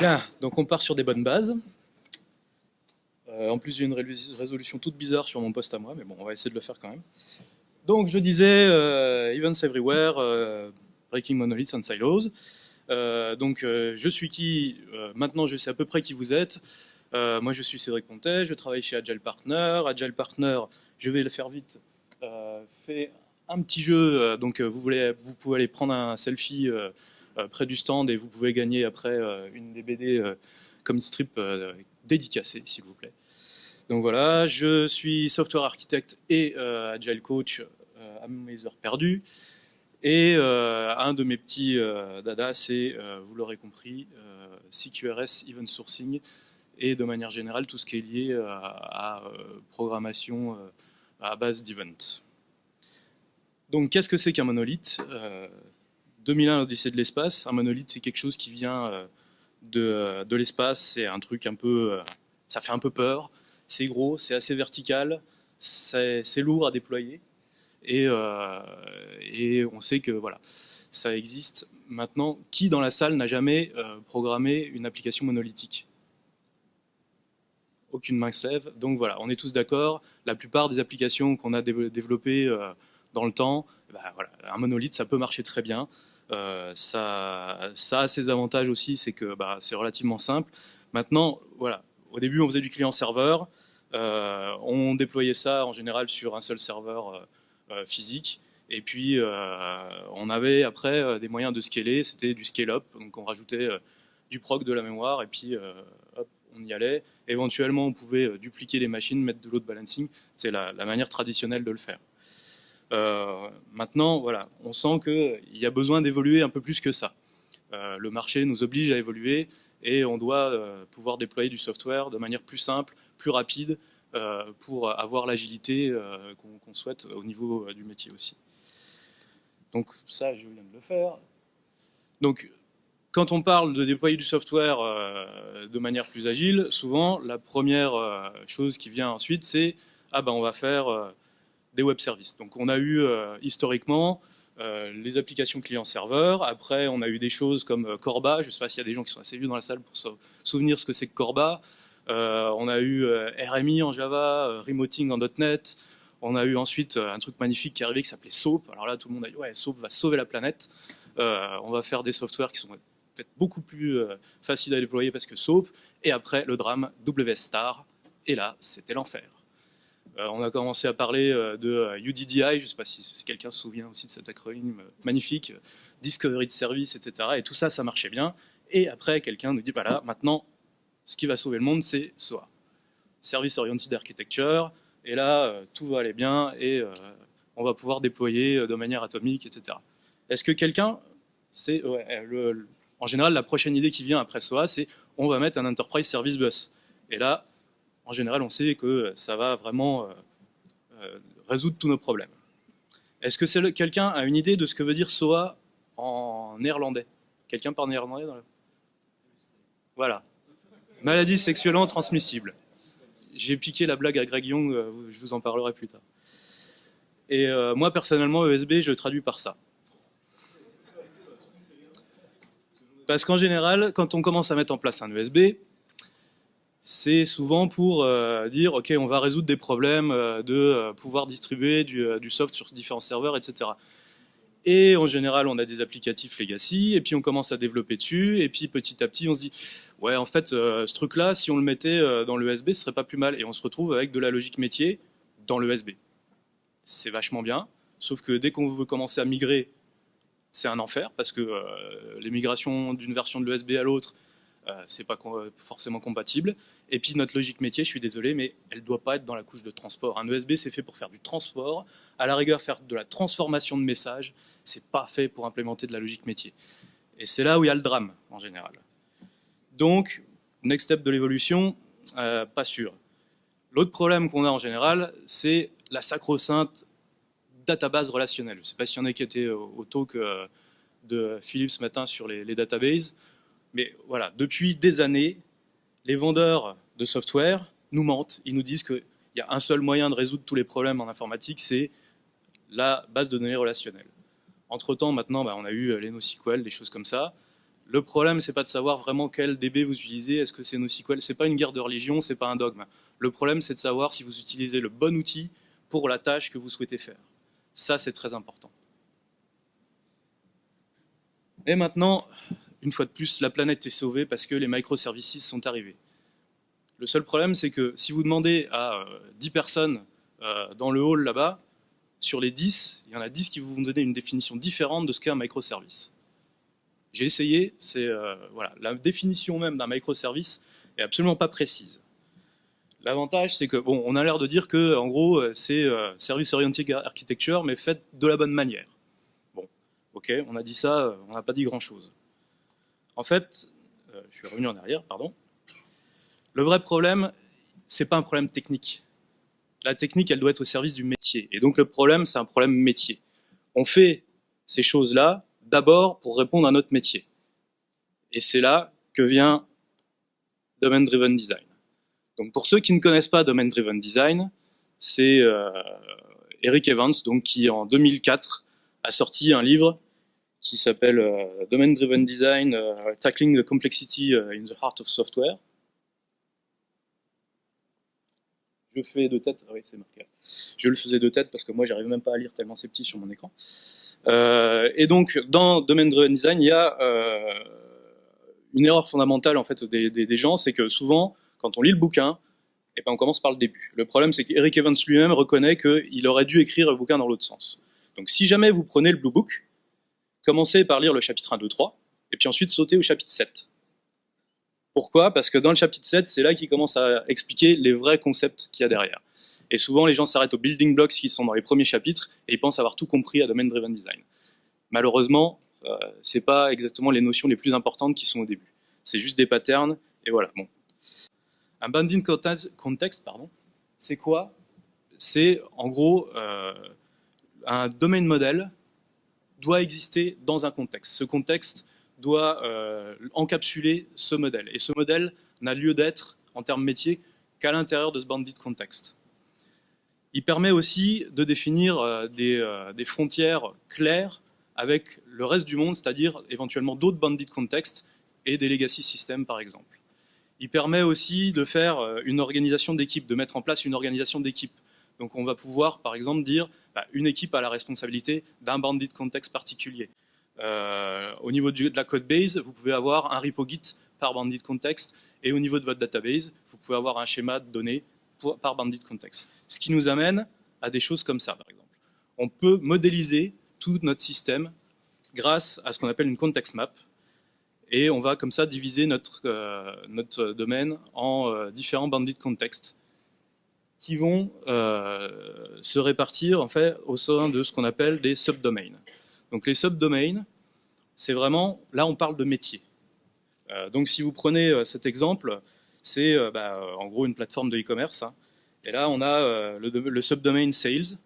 Bien, donc on part sur des bonnes bases. Euh, en plus, j'ai une résolution toute bizarre sur mon poste à moi, mais bon, on va essayer de le faire quand même. Donc, je disais euh, Events Everywhere, euh, Breaking Monoliths and Silos. donc, je suis qui Maintenant, je sais à peu près qui vous êtes. moi, je suis Cédric Pontet, je travaille chez Agile Partner. Agile Partner, je vais le faire vite, fait un petit jeu. donc, vous, voulez, vous pouvez aller prendre un selfie euh, près du stand et vous pouvez gagner après euh, une des BD euh, comme strip dédicacée, s'il vous plaît. Donc voilà, je suis software architecte et agile coach à mes heures perdues. Et un de mes petits dada, c'est, vous l'aurez compris, CQRS Event Sourcing et de manière générale tout ce qui est lié à, à programmation à base d'event. Donc qu'est-ce que c'est qu'un monolithe? 2001, l'Odyssée de l'espace. Un monolithe, c'est quelque chose qui vient euh, de, de l'espace. C'est un truc un peu, euh, ça fait un peu peur. C'est gros, c'est assez vertical, c'est lourd à déployer. Et, euh, et, on sait que voilà, ça existe. Maintenant, qui dans la salle n'a jamais programmé une application monolithique? Aucune main se lève. Donc voilà, on est tous d'accord. La plupart des applications qu'on a développées dans le temps, ben voilà, un monolithe, ça peut marcher très bien. Euh, ça, a ses avantages aussi, c'est que bah, c'est relativement simple. Maintenant, voilà, au début, on faisait du client-serveur. Euh, on déployait ça en général sur un seul serveur euh, physique. Et puis, on avait après des moyens de scaler, c'était du scale-up. Donc, on rajoutait du proc, de la mémoire, et puis on y allait. Éventuellement, on pouvait dupliquer les machines, mettre de load balancing. C'est la, manière traditionnelle de le faire. Euh, maintenant, voilà, on sent qu'il y a besoin d'évoluer un peu plus que ça. Euh, le marché nous oblige à évoluer et on doit euh, pouvoir déployer du software de manière plus simple, plus rapide, pour avoir l'agilité qu'on souhaite au niveau du métier aussi. Donc ça, je viens de le faire. Donc, quand on parle de déployer du software de manière plus agile, souvent, la première chose qui vient ensuite, c'est « Ah ben, on va faire des web services. Donc on a eu euh, historiquement euh, les applications client-serveur. Après, on a eu des choses comme euh, Corba. Je ne sais pas s'il y a des gens qui sont assez vieux dans la salle pour se souvenir ce que c'est que Corba. on a eu RMI en Java, Remoting en .NET. On a eu ensuite un truc magnifique qui est arrivé qui s'appelait SOAP. Alors là, tout le monde a dit ouais, SOAP va sauver la planète. on va faire des softwares qui sont peut-être beaucoup plus faciles à déployer parce que SOAP. Et après, le drame WS Star. Et là, c'était l'enfer. Euh, on a commencé à parler euh, de UDDI, euh, je ne sais pas si, quelqu'un se souvient aussi de cet acronyme magnifique, Discovery de Service, etc. Et tout ça, ça marchait bien. Et après, quelqu'un nous dit, voilà, maintenant, ce qui va sauver le monde, c'est SOA. Service Oriented Architecture. Et là, tout va aller bien et on va pouvoir déployer de manière atomique, etc. Est-ce que quelqu'un, c'est en général, la prochaine idée qui vient après SOA, c'est on va mettre un Enterprise Service Bus. Et là, en général, on sait que ça va vraiment euh, euh, résoudre tous nos problèmes. Est-ce que quelqu'un a une idée de ce que veut dire SOA en néerlandais? Quelqu'un parle néerlandais Voilà. Maladie sexuellement transmissible. J'ai piqué la blague à Greg Young, euh, je vous en parlerai plus tard. Et moi, personnellement, ESB, je traduis par ça. Parce qu'en général, quand on commence à mettre en place un ESB, c'est souvent pour euh, dire ok on va résoudre des problèmes euh, de euh, pouvoir distribuer du, du, soft sur différents serveurs etc et en général on a des applicatifs legacy et puis on commence à développer dessus et puis petit à petit on se dit ouais en fait ce truc là si on le mettait dans l'ESB ce serait pas plus mal. Et on se retrouve avec de la logique métier dans l'ESB c'est vachement bien. Sauf que dès qu'on veut commencer à migrer c'est un enfer parce que les migrations d'une version de l'ESB à l'autre euh, c'est pas forcément compatible. Et puis notre logique métier, je suis désolé, mais elle doit pas être dans la couche de transport. Un ESB, c'est fait pour faire du transport. À la rigueur, faire de la transformation de messages, c'est pas fait pour implémenter de la logique métier. Et c'est là où il y a le drame, en général. Donc, next step de l'évolution, euh, pas sûr. L'autre problème qu'on a en général, c'est la sacro-sainte database relationnelle. Je ne sais pas s'il y en a qui étaient au, talk euh, de Philippe ce matin sur les, les databases. Mais voilà, depuis des années, les vendeurs de software nous mentent. Ils nous disent qu'il y a un seul moyen de résoudre tous les problèmes en informatique, c'est la base de données relationnelle. Entre-temps, maintenant, bah, on a eu les NoSQL, des choses comme ça. Le problème, c'est pas de savoir vraiment quel DB vous utilisez, est-ce que c'est NoSQL, c'est pas une guerre de religion, c'est pas un dogme. Le problème, c'est de savoir si vous utilisez le bon outil pour la tâche que vous souhaitez faire. Ça, c'est très important. Et maintenant, une fois de plus, la planète est sauvée parce que les microservices sont arrivés. Le seul problème, c'est que si vous demandez à 10 euh, personnes euh, dans le hall là-bas, sur les 10, il y en a 10 qui vont vous donner une définition différente de ce qu'est un microservice. J'ai essayé, c'est euh, voilà, la définition même d'un microservice est absolument pas précise. L'avantage, c'est que bon, on a l'air de dire que, en gros, c'est service oriented architecture, mais fait de la bonne manière. Bon, ok, on a dit ça, on n'a pas dit grand-chose. En fait, je suis revenu en arrière, pardon. Le vrai problème, c'est pas un problème technique. La technique, elle doit être au service du métier. Et donc le problème, c'est un problème métier. On fait ces choses-là d'abord pour répondre à notre métier. Et c'est là que vient Domain Driven Design. Donc pour ceux qui ne connaissent pas Domain Driven Design, c'est euh, Eric Evans, donc qui en 2004 a sorti un livre qui s'appelle euh, Domain Driven Design, euh, Tackling the Complexity in the Heart of Software. je fais de tête, ah oui c'est marqué, je le faisais de tête parce que moi j'arrive même pas à lire tellement c'est petit sur mon écran. Euh, et donc dans Domain Driven Design, il y a euh, une erreur fondamentale en fait des, gens, c'est que souvent quand on lit le bouquin, et eh ben on commence par le début. Le problème c'est qu'Eric Evans lui-même reconnaît qu'il aurait dû écrire le bouquin dans l'autre sens. Donc si jamais vous prenez le Blue Book, commencez par lire le chapitre 1, 2, 3, et puis ensuite sautez au chapitre 7. Pourquoi? Parce que dans le chapitre 7, c'est là qu'il commence à expliquer les vrais concepts qu'il y a derrière. Et souvent, les gens s'arrêtent aux building blocks qui sont dans les premiers chapitres et ils pensent avoir tout compris à Domain Driven Design. Malheureusement, euh, c'est pas exactement les notions les plus importantes qui sont au début. C'est juste des patterns et voilà. Bon. Un bounding context, pardon, c'est quoi? C'est en gros euh, un domaine modèle doit exister dans un contexte. Ce contexte doit euh, encapsuler ce modèle. Et ce modèle n'a lieu d'être, en termes métiers, qu'à l'intérieur de ce bandit context. Il permet aussi de définir euh, euh, des, frontières claires avec le reste du monde, c'est-à-dire éventuellement d'autres bandit context et des legacy systems par exemple. Il permet aussi de faire une organisation d'équipe, de mettre en place une organisation d'équipe. Donc on va pouvoir par exemple dire bah, une équipe a la responsabilité d'un bandit context particulier. Euh, au niveau de la code base, vous pouvez avoir un repo Git par bandit context, et au niveau de votre database, vous pouvez avoir un schéma de données par bandit context. Ce qui nous amène à des choses comme ça, par exemple. On peut modéliser tout notre système grâce à ce qu'on appelle une context map, et on va comme ça diviser notre, euh, notre domaine en euh, différents bandit contexts qui vont se répartir en fait au sein de ce qu'on appelle des subdomains. Donc les subdomains, c'est vraiment, là on parle de métier. Euh, donc si vous prenez euh, cet exemple, c'est euh, bah, en gros une plateforme de e-commerce. Hein. et là on a le, subdomain sales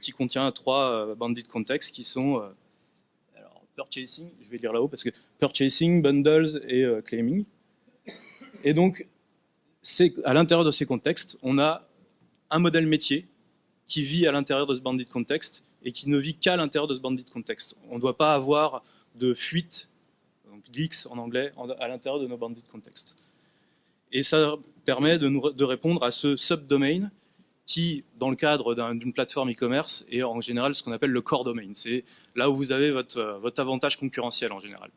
qui contient trois bandits de contexte qui sont purchasing, je vais lire là-haut parce que purchasing, bundles et claiming. Et donc à l'intérieur de ces contextes, on a un modèle métier qui vit à l'intérieur de ce bandit contexte et qui ne vit qu'à l'intérieur de ce bandit contexte. On ne doit pas avoir de fuite, donc leaks en anglais, à l'intérieur de nos bandits de contexte. Et ça permet de, répondre à ce subdomain qui, dans le cadre d'une plateforme e-commerce, est en général ce qu'on appelle le core domain. C'est là où vous avez votre, votre, avantage concurrentiel en général.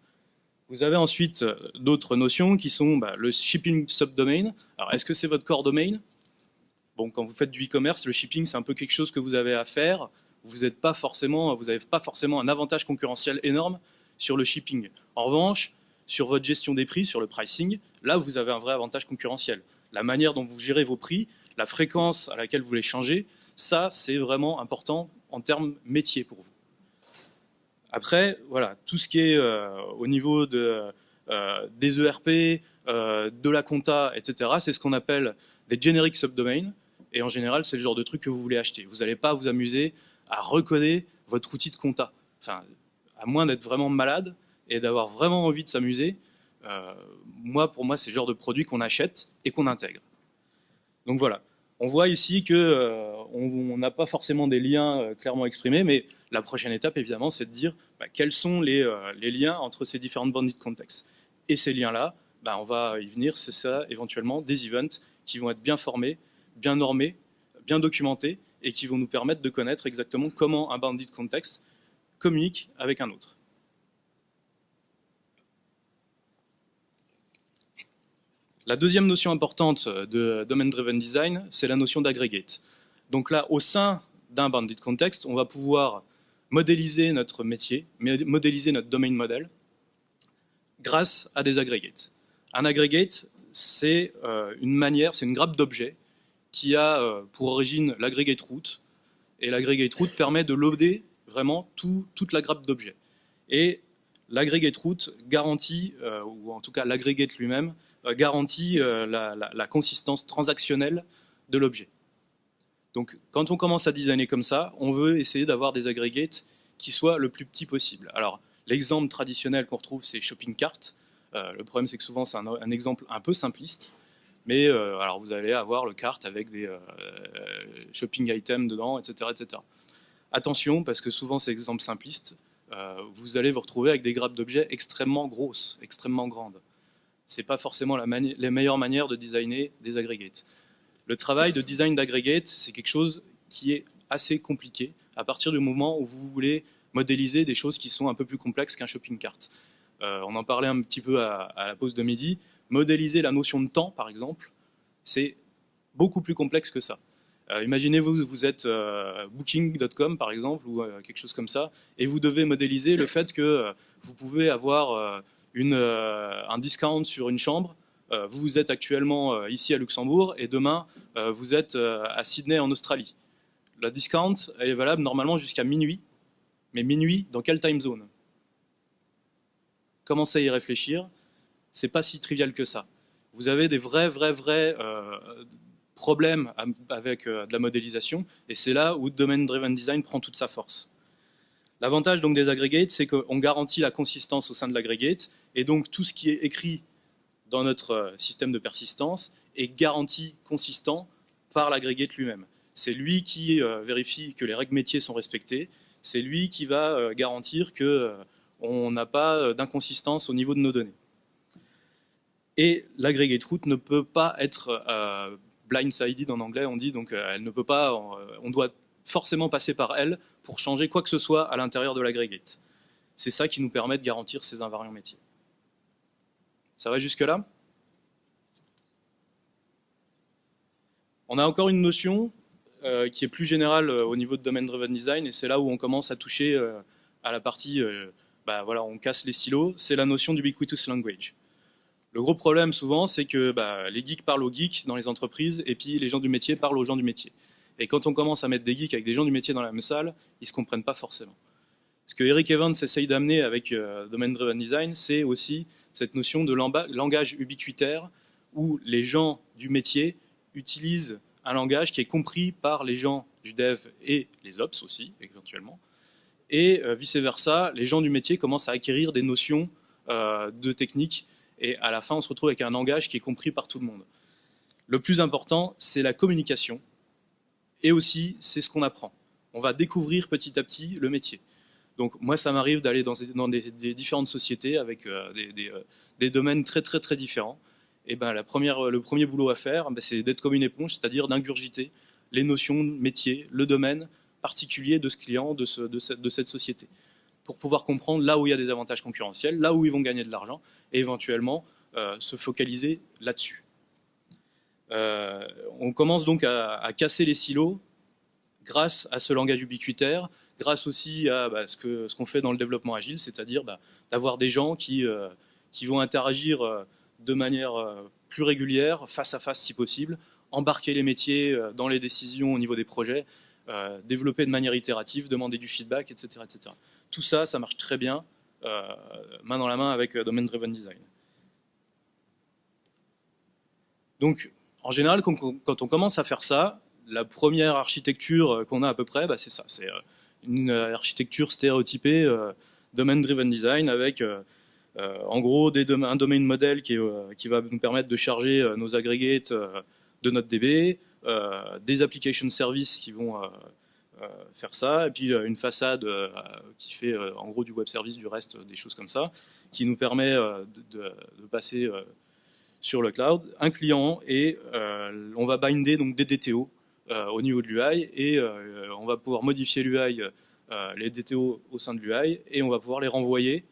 Vous avez ensuite euh, d'autres notions qui sont bah, le shipping subdomain. Alors, est-ce que c'est votre core domain? Bon, quand vous faites du e-commerce, le shipping, c'est un peu quelque chose que vous avez à faire vous n'avez pas, forcément, pas forcément un avantage concurrentiel énorme sur le shipping. En revanche, sur votre gestion des prix, sur le pricing, là vous avez un vrai avantage concurrentiel. La manière dont vous gérez vos prix, la fréquence à laquelle vous les changez, ça c'est vraiment important en termes métier pour vous. Après, voilà, tout ce qui est euh, au niveau euh, des ERP, euh, de la compta, etc., c'est ce qu'on appelle des generic subdomains. Et en général, c'est le genre de truc que vous voulez acheter. Vous n'allez pas vous amuser à recoder votre outil de compta. Enfin, à moins d'être vraiment malade et d'avoir vraiment envie de s'amuser, moi, pour moi, c'est le genre de produit qu'on achète et qu'on intègre. Donc voilà. On voit ici qu'on n'a pas forcément des liens clairement exprimés, mais la prochaine étape, évidemment, c'est de dire bah, quels sont les, liens entre ces différentes bandits de contexte. Et ces liens-là, bah, on va y venir, c'est ça, éventuellement, des events qui vont être bien formés, bien normés, bien documentés, et qui vont nous permettre de connaître exactement comment un bandit de contexte communique avec un autre. La deuxième notion importante de Domain-Driven Design, c'est la notion d'aggregate. Donc là, au sein d'un bandit context, on va pouvoir modéliser notre métier, modéliser notre domaine model grâce à des aggregates. Un aggregate, c'est euh, une manière, c'est une grappe d'objets qui a euh, pour origine l'aggregate route. Et l'aggregate route permet de loader vraiment toute la grappe d'objets. Et l'aggregate route garantit, euh, ou en tout cas l'aggregate lui-même, euh, garantit euh, la, consistance transactionnelle de l'objet. Donc quand on commence à designer comme ça, on veut essayer d'avoir des aggregates qui soient le plus petit possible. Alors l'exemple traditionnel qu'on retrouve, c'est shopping cart. le problème, c'est que souvent, c'est un, exemple un peu simpliste. Mais alors vous allez avoir le cart avec des shopping items dedans, etc., etc. Attention, parce que souvent, ces exemples simplistes, vous allez vous retrouver avec des grappes d'objets extrêmement grosses, extrêmement grandes c'est pas forcément la, les meilleures manières de designer des aggregates. Le travail de design d'aggregate, c'est quelque chose qui est assez compliqué à partir du moment où vous voulez modéliser des choses qui sont un peu plus complexes qu'un shopping cart. Euh, on en parlait un petit peu à, la pause de midi. Modéliser la notion de temps, par exemple, c'est beaucoup plus complexe que ça. Euh, Imaginez-vous, vous êtes euh, booking.com, par exemple, ou quelque chose comme ça, et vous devez modéliser le fait que vous pouvez avoir euh, un discount sur une chambre, euh, vous êtes actuellement euh, ici à Luxembourg et demain vous êtes à Sydney en Australie. La discount est valable normalement jusqu'à minuit, mais minuit dans quelle time zone? Commencez à y réfléchir, c'est pas si trivial que ça. Vous avez des vrais, vrais, vrais problèmes avec de la modélisation, et c'est là où Domain Driven Design prend toute sa force. L'avantage donc des aggregates, c'est qu'on garantit la consistance au sein de l'aggregate, et donc tout ce qui est écrit dans notre euh, système de persistance est garanti consistant par l'aggregate lui-même. C'est lui qui euh, vérifie que les règles métiers sont respectées, c'est lui qui va euh, garantir qu'on n'a pas d'inconsistance au niveau de nos données. Et l'aggregate route ne peut pas être blindsided en anglais, on dit, donc elle ne peut pas, on doit forcément passer par elle pour changer quoi que ce soit à l'intérieur de l'aggregate. C'est ça qui nous permet de garantir ces invariants métiers. Ça va jusque-là? On a encore une notion euh, qui est plus générale euh, au niveau de Domain Driven Design, et c'est là où on commence à toucher euh, à la partie, bah, voilà, on casse les silos, c'est la notion d'ubiquitous language. Le gros problème souvent, c'est que bah, les geeks parlent aux geeks dans les entreprises, et puis les gens du métier parlent aux gens du métier. Et quand on commence à mettre des geeks avec des gens du métier dans la même salle, ils ne se comprennent pas forcément. Ce que Eric Evans essaye d'amener avec euh, Domain Driven Design, c'est aussi cette notion de langage ubiquitaire où les gens du métier utilisent un langage qui est compris par les gens du dev et les ops aussi, éventuellement. Et euh, vice-versa, les gens du métier commencent à acquérir des notions euh, de technique et à la fin, on se retrouve avec un langage qui est compris par tout le monde. Le plus important, c'est la communication et aussi c'est ce qu'on apprend. On va découvrir petit à petit le métier. Donc moi, ça m'arrive d'aller dans, des, différentes sociétés avec euh, euh, des, domaines très très très différents. Et ben le premier boulot à faire, ben, c'est d'être comme une éponge, c'est-à-dire d'ingurgiter les notions métier, le domaine particulier de ce client, de, cette, société, pour pouvoir comprendre là où il y a des avantages concurrentiels, là où ils vont gagner de l'argent, et éventuellement euh, se focaliser là-dessus. Euh, on commence donc à, casser les silos grâce à ce langage ubiquitaire, grâce aussi à bah, ce qu'on fait dans le développement agile, c'est-à-dire bah, d'avoir des gens qui, euh, vont interagir de manière plus régulière, face à face si possible, embarquer les métiers dans les décisions au niveau des projets, développer de manière itérative, demander du feedback, etc. etc. Tout ça, ça marche très bien, main dans la main avec Domain Driven Design. Donc, en général, quand on commence à faire ça, la première architecture euh, qu'on a à peu près, bah, c'est ça. C'est euh, une euh, architecture stéréotypée, domain-driven design, avec en gros un domain modèle qui, va nous permettre de charger nos aggregates de notre DB, des application services qui vont faire ça, et puis une façade qui fait en gros du web service, du reste, des choses comme ça, qui nous permet de, passer sur le cloud, un client, et on va binder donc des DTO au niveau de l'UI, et on va pouvoir modifier l'UI, les DTO au sein de l'UI, et on va pouvoir les renvoyer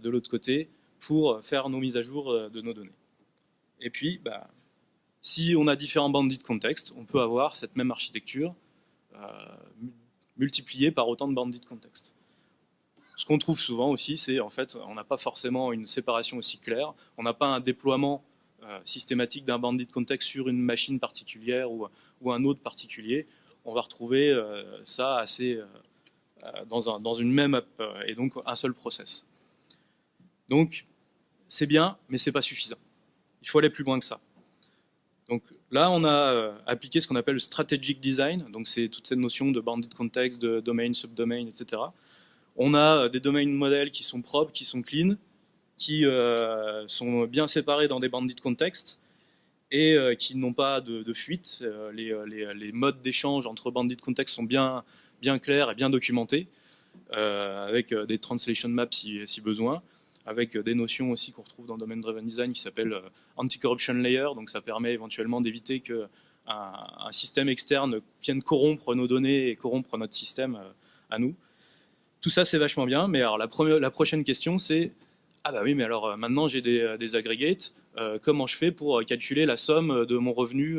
de l'autre côté pour faire nos mises à jour euh, de nos données. Et puis, bah, si on a différents bandits de contexte, on peut avoir cette même architecture euh, multipliée par autant de bandits de contexte. Ce qu'on trouve souvent aussi, c'est en fait, on n'a pas forcément une séparation aussi claire, on n'a pas un déploiement euh, systématique d'un bandit de contexte sur une machine particulière ou, un autre particulier. On va retrouver ça assez dans, dans, une même app et donc un seul process. Donc, c'est bien, mais c'est pas suffisant. Il faut aller plus loin que ça. Donc là, on a euh, appliqué ce qu'on appelle le strategic design, donc c'est toute cette notion de bandit context, de domain, subdomain, etc. On a euh, des domaines modèles qui sont propres, qui sont clean, qui euh, sont bien séparés dans des bandits de contexte et qui n'ont pas de, fuite. Les, modes d'échange entre bandits de contexte sont bien clairs et bien documentés, avec des translation maps si besoin avec des notions aussi qu'on retrouve dans le domaine Driven Design qui s'appelle euh, Anti-Corruption Layer, donc ça permet éventuellement d'éviter qu'un un système externe vienne corrompre nos données et corrompre notre système euh, à nous. Tout ça c'est vachement bien, mais alors la, prochaine question c'est ah bah oui mais alors euh, maintenant j'ai des, des, aggregates, comment je fais pour calculer la somme de mon revenu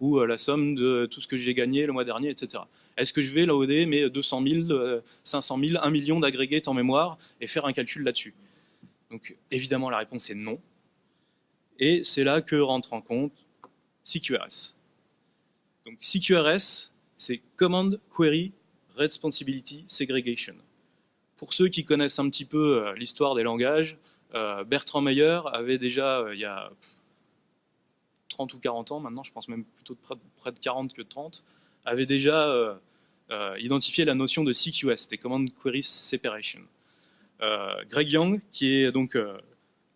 ou la somme de tout ce que j'ai gagné le mois dernier, etc. Est-ce que je vais loader mes 200 000, 500 000, 1 million d'aggregates en mémoire et faire un calcul là-dessus? Donc évidemment la réponse est non. Et c'est là que rentre en compte CQRS. Donc CQRS, c'est Command Query Responsibility Segregation. Pour ceux qui connaissent un petit peu euh, l'histoire des langages, euh, Bertrand Meyer avait déjà, euh, il y a 30 ou 40 ans, maintenant je pense même plutôt de près de 40 que de 30, avait déjà identifié la notion de CQS, des Command Query Separation. Euh, Greg Young, qui est donc euh,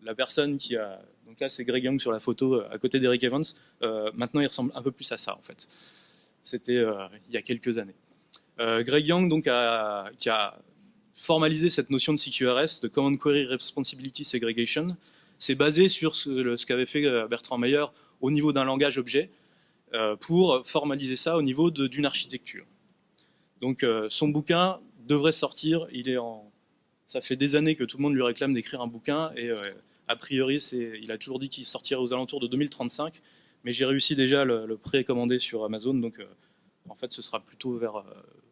la personne qui a... Donc là, c'est Greg Young sur la photo euh, à côté d'Eric Evans. maintenant, il ressemble un peu plus à ça, en fait. C'était il y a quelques années. Greg Young, donc, qui a formalisé cette notion de CQRS, de Common Query Responsibility Segregation, c'est basé sur ce, ce qu'avait fait Bertrand Meyer au niveau d'un langage objet pour formaliser ça au niveau d'une architecture. Donc son bouquin devrait sortir, il est en, ça fait des années que tout le monde lui réclame d'écrire un bouquin et euh, a priori, il a toujours dit qu'il sortirait aux alentours de 2035, mais j'ai réussi déjà à le, précommander sur Amazon, donc euh, en fait ce sera plutôt vers euh,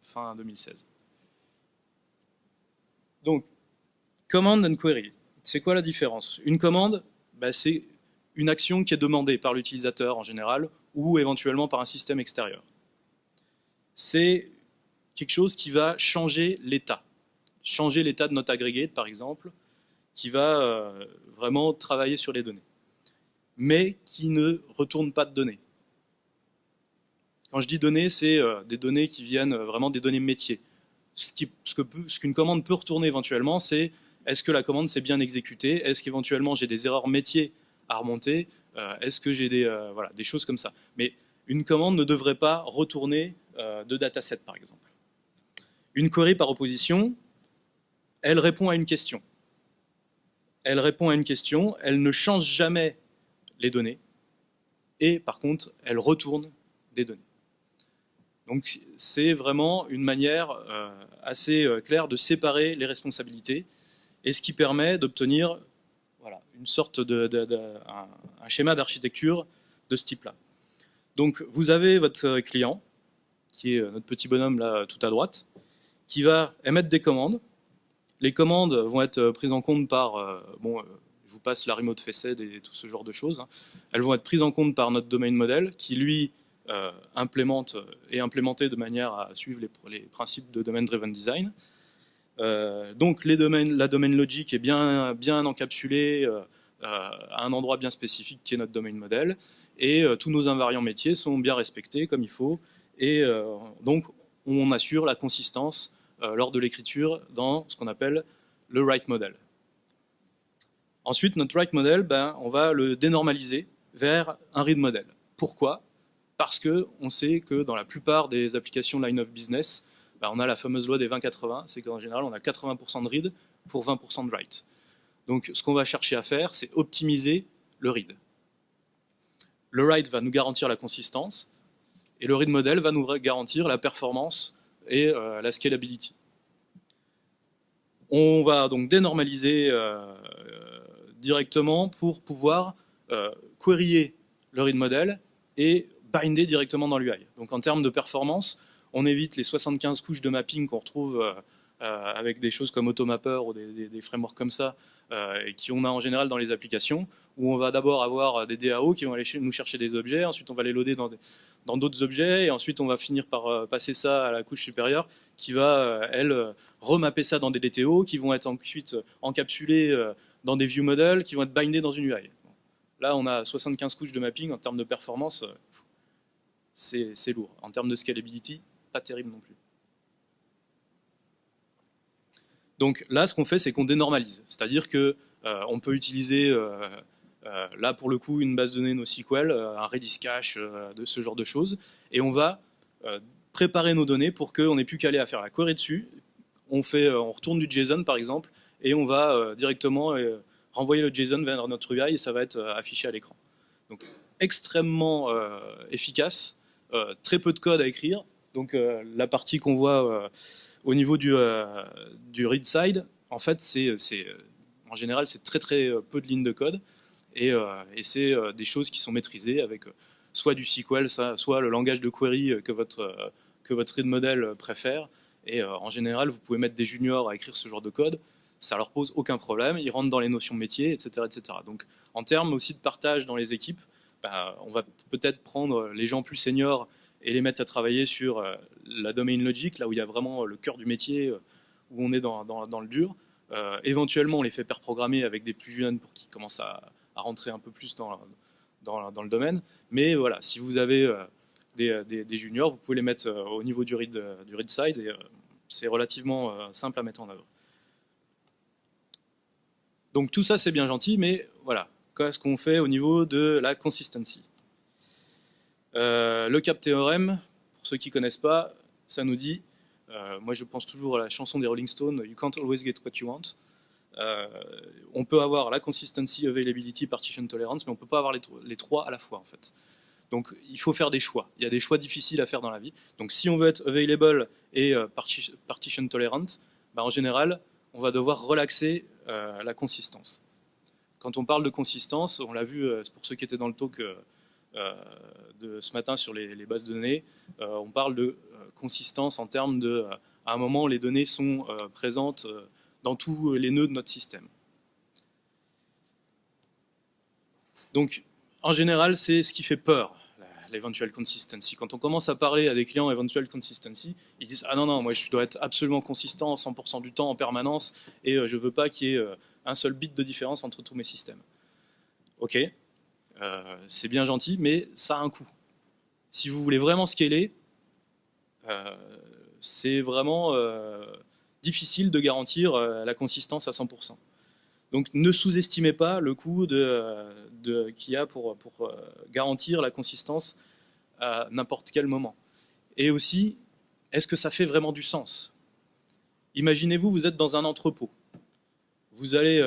fin 2016. Donc, command and query, c'est quoi la différence? Une commande, bah, c'est une action qui est demandée par l'utilisateur en général, ou éventuellement par un système extérieur. C'est quelque chose qui va changer l'état changer l'état de notre aggregate, par exemple, qui va euh, vraiment travailler sur les données, mais qui ne retourne pas de données. Quand je dis données, c'est euh, des données qui viennent euh, vraiment des données métiers. Ce qu'une commande peut retourner éventuellement, c'est est-ce que la commande s'est bien exécutée? Est-ce qu'éventuellement j'ai des erreurs métiers à remonter? Est-ce que j'ai des, choses comme ça? Mais une commande ne devrait pas retourner de dataset, par exemple. Une query par opposition, elle répond à une question. Elle répond à une question, elle ne change jamais les données, et par contre, elle retourne des données. Donc c'est vraiment une manière euh, assez euh, claire de séparer les responsabilités, et ce qui permet d'obtenir une sorte de, un, schéma d'architecture de ce type-là. Donc vous avez votre client, qui est notre petit bonhomme là tout à droite, qui va émettre des commandes, les commandes vont être euh, prises en compte par, euh, bon, euh, je vous passe la remote facet et tout ce genre de choses. Hein. Elles vont être prises en compte par notre domain model qui, lui, implémente et implémenté de manière à suivre les, principes de domain driven design. donc les domaines, la domaine logique est bien, bien encapsulée à un endroit bien spécifique qui est notre domaine model et tous nos invariants métiers sont bien respectés comme il faut et donc on assure la consistance euh, lors de l'écriture dans ce qu'on appelle le write model. Ensuite, notre write model, ben, on va le dénormaliser vers un read model. Pourquoi? Parce qu'on sait que dans la plupart des applications line of business, bah, on a la fameuse loi des 20-80, c'est qu'en général, on a 80% de read pour 20% de write. Donc ce qu'on va chercher à faire, c'est optimiser le read. Le write va nous garantir la consistance, et le read model va nous garantir la performance et euh, la scalability. On va donc dénormaliser euh, directement pour pouvoir euh, query le read model et binder directement dans l'UI. Donc en termes de performance, on évite les 75 couches de mapping qu'on retrouve euh, euh, avec des choses comme Automapper ou des, frameworks comme ça, euh, et qui on a en général dans les applications, où on va d'abord avoir des DAO qui vont aller nous chercher des objets, ensuite on va les loader dans d'autres objets, et ensuite on va finir par passer ça à la couche supérieure, qui va, elle, remapper ça dans des DTO, qui vont être ensuite encapsulés dans des view models, qui vont être bindés dans une UI. Là, on a 75 couches de mapping en termes de performance, c'est lourd. En termes de scalability, pas terrible non plus. Donc là, ce qu'on fait, c'est qu'on dénormalise. C'est-à-dire qu'on euh, peut utiliser, euh, euh, là pour le coup, une base de données NoSQL, un Redis cache, de ce genre de choses, et on va préparer nos données pour qu'on n'ait plus qu'à aller à faire la query dessus. On, fait, on retourne du JSON par exemple, et on va directement renvoyer le JSON vers notre UI et ça va être affiché à l'écran. Donc extrêmement efficace, très peu de code à écrire, donc euh, la partie qu'on voit euh, au niveau du, euh, du read side, en fait, c'est en général, c'est très très peu de lignes de code et, c'est des choses qui sont maîtrisées avec soit du SQL, soit le langage de query que votre, que votre read model préfère. Et en général, vous pouvez mettre des juniors à écrire ce genre de code, ça leur pose aucun problème, ils rentrent dans les notions métiers, etc. etc. Donc en termes aussi de partage dans les équipes, bah, on va peut-être prendre les gens plus seniors et les mettre à travailler sur euh, la domain logic, là où il y a vraiment le cœur du métier, euh, où on est dans, dans, le dur. Euh, éventuellement, on les fait pair programmer avec des plus jeunes pour qu'ils commencent à, rentrer un peu plus dans, le domaine. Mais voilà, si vous avez des, des, juniors, vous pouvez les mettre au niveau du read, du side et c'est relativement simple à mettre en œuvre. Donc tout ça c'est bien gentil, mais voilà, qu'est-ce qu'on fait au niveau de la consistency? Euh, le cap théorème, pour ceux qui ne connaissent pas, ça nous dit, euh, moi je pense toujours à la chanson des Rolling Stones, You can't always get what you want. Euh, on peut avoir la consistency, availability, partition tolerance, mais on ne peut pas avoir les, trois à la fois en fait. Donc il faut faire des choix. Il y a des choix difficiles à faire dans la vie. Donc si on veut être available et partition tolerant, bah, en général, on va devoir relaxer la consistance. Quand on parle de consistance, on l'a vu pour ceux qui étaient dans le talk euh, de ce matin sur les, bases de données, euh, on parle de euh, consistance en termes de, à un moment, les données sont présentes dans tous les nœuds de notre système. Donc, en général, c'est ce qui fait peur, l'eventual consistency. Quand on commence à parler à des clients eventual consistency, ils disent « Ah non, non, moi je dois être absolument consistant 100% du temps en permanence et je ne veux pas qu'il y ait un seul bit de différence entre tous mes systèmes. » Ok, euh, c'est bien gentil, mais ça a un coût. Si vous voulez vraiment scaler, euh, c'est vraiment euh, difficile de garantir la consistance à 100%. Donc ne sous-estimez pas le coût de, qu'il y a pour, pour garantir la consistance à n'importe quel moment. Et aussi, est-ce que ça fait vraiment du sens? Imaginez-vous, vous êtes dans un entrepôt. Vous allez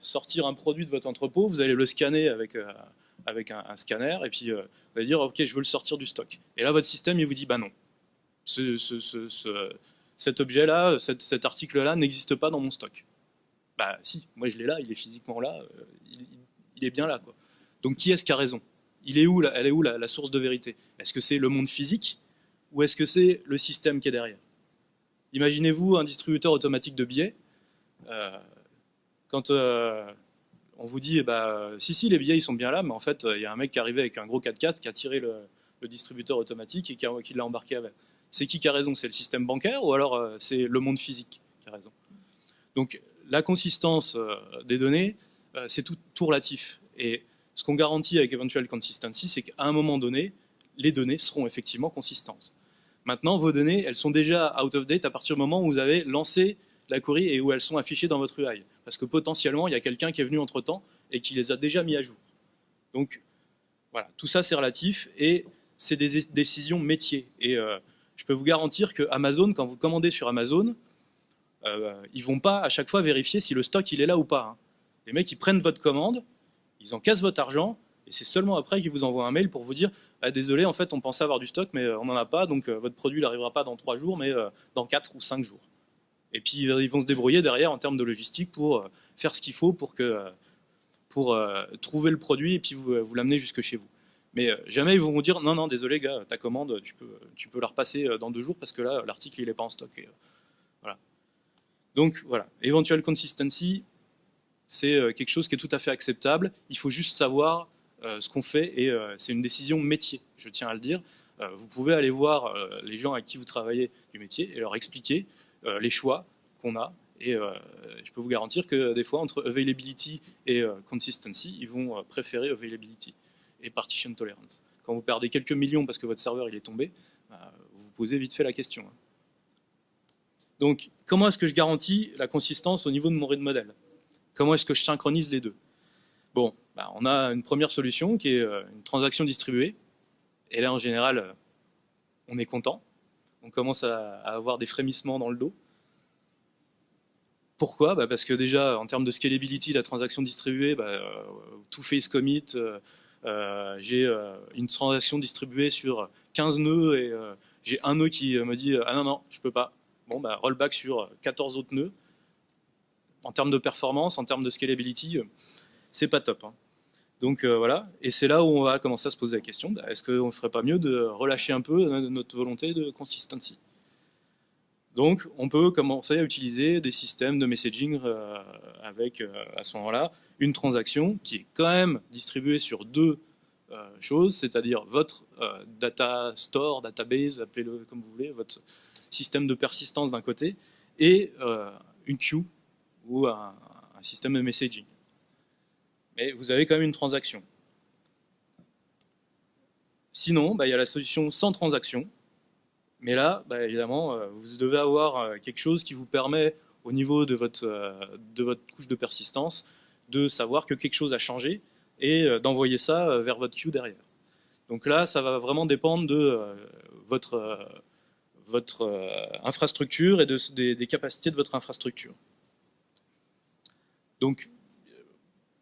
sortir un produit de votre entrepôt, vous allez le scanner avec un, scanner, et puis euh, vous allez dire, ok, je veux le sortir du stock. Et là, votre système, il vous dit, bah non, cet objet-là, cet, article-là n'existe pas dans mon stock. Bah si, moi je l'ai là, il est physiquement là, euh, il, est bien là. Donc qui est-ce qui a raison? Il est où, Elle est où la, source de vérité? Est-ce que c'est le monde physique ou est-ce que c'est le système qui est derrière? Imaginez-vous un distributeur automatique de billets. Euh, quand on vous dit, bah, si, si, les billets ils sont bien là, mais en fait, il y a un mec qui est arrivé avec un gros 4x4 qui a tiré le, distributeur automatique et qui, l'a embarqué avec. C'est qui qui a raison C'est le système bancaire ou alors euh, c'est le monde physique qui a raison? Donc, la consistance euh, des données, euh, c'est tout, relatif. Et ce qu'on garantit avec Eventual Consistency, c'est qu'à un moment donné, les données seront effectivement consistantes. Maintenant, vos données, elles sont déjà out of date à partir du moment où vous avez lancé la query et où elles sont affichées dans votre UI. Parce que potentiellement, il y a quelqu'un qui est venu entre-temps et qui les a déjà mis à jour. Donc, Voilà, tout ça c'est relatif et c'est des décisions métiers. Et je peux vous garantir que Amazon, quand vous commandez sur Amazon, euh, ils vont pas à chaque fois vérifier si le stock il est là ou pas. Hein. Les mecs ils prennent votre commande, ils encaissent votre argent et c'est seulement après qu'ils vous envoient un mail pour vous dire ah, désolé en fait on pensait avoir du stock mais on n'en a pas donc euh, votre produit n'arrivera pas dans trois jours mais euh, dans quatre ou cinq jours. Et puis ils vont se débrouiller derrière en termes de logistique pour euh, faire ce qu'il faut pour que pour trouver le produit et puis vous l'amener jusque chez vous. Mais jamais ils vont dire non non désolé gars ta commande tu peux tu peux la repasser dans deux jours parce que là l'article il est pas en stock. voilà. Donc voilà, eventual consistency, c'est euh, quelque chose qui est tout à fait acceptable. Il faut juste savoir euh, ce qu'on fait et euh, c'est une décision métier, je tiens à le dire. vous pouvez aller voir les gens avec qui vous travaillez du métier et leur expliquer les choix qu'on a. Et je peux vous garantir que des fois, entre availability et consistency, ils vont préférer availability et partition tolerance. Quand vous perdez quelques millions parce que votre serveur il est tombé, bah, vous vous posez vite fait la question. Hein. Donc, comment est-ce que je garantis la consistance au niveau de mon read model? Comment est-ce que je synchronise les deux? Bon, bah, on a une première solution qui est euh, une transaction distribuée. Et là, en général, euh, on est content. On commence à, avoir des frémissements dans le dos. Pourquoi? Bah, Parce que déjà, en termes de scalability, la transaction distribuée, bah, euh, tout face commit, j'ai une transaction distribuée sur 15 nœuds et j'ai un nœud qui me dit « Ah non, non, je peux pas, bon, bah, rollback sur 14 autres nœuds. En termes de performance, en termes de scalability, euh, c'est pas top. Hein. Donc euh, voilà, et c'est là où on va commencer à se poser la question, bah, est-ce qu'on ne ferait pas mieux de relâcher un peu notre volonté de consistency? Donc on peut commencer à utiliser des systèmes de messaging euh, avec, à ce moment-là, une transaction qui est quand même distribuée sur deux choses, c'est-à-dire votre data store, database, appelez-le comme vous voulez, votre système de persistance d'un côté, et euh, une queue ou un, système de messaging. Mais vous avez quand même une transaction. Sinon, bah, il y a la solution sans transaction, mais là, bah, évidemment, euh, vous devez avoir euh, quelque chose qui vous permet, au niveau de votre, de votre couche de persistance, de savoir que quelque chose a changé et d'envoyer ça vers votre queue derrière. Donc là, ça va vraiment dépendre de votre votre euh, infrastructure et des, capacités de votre infrastructure. Donc,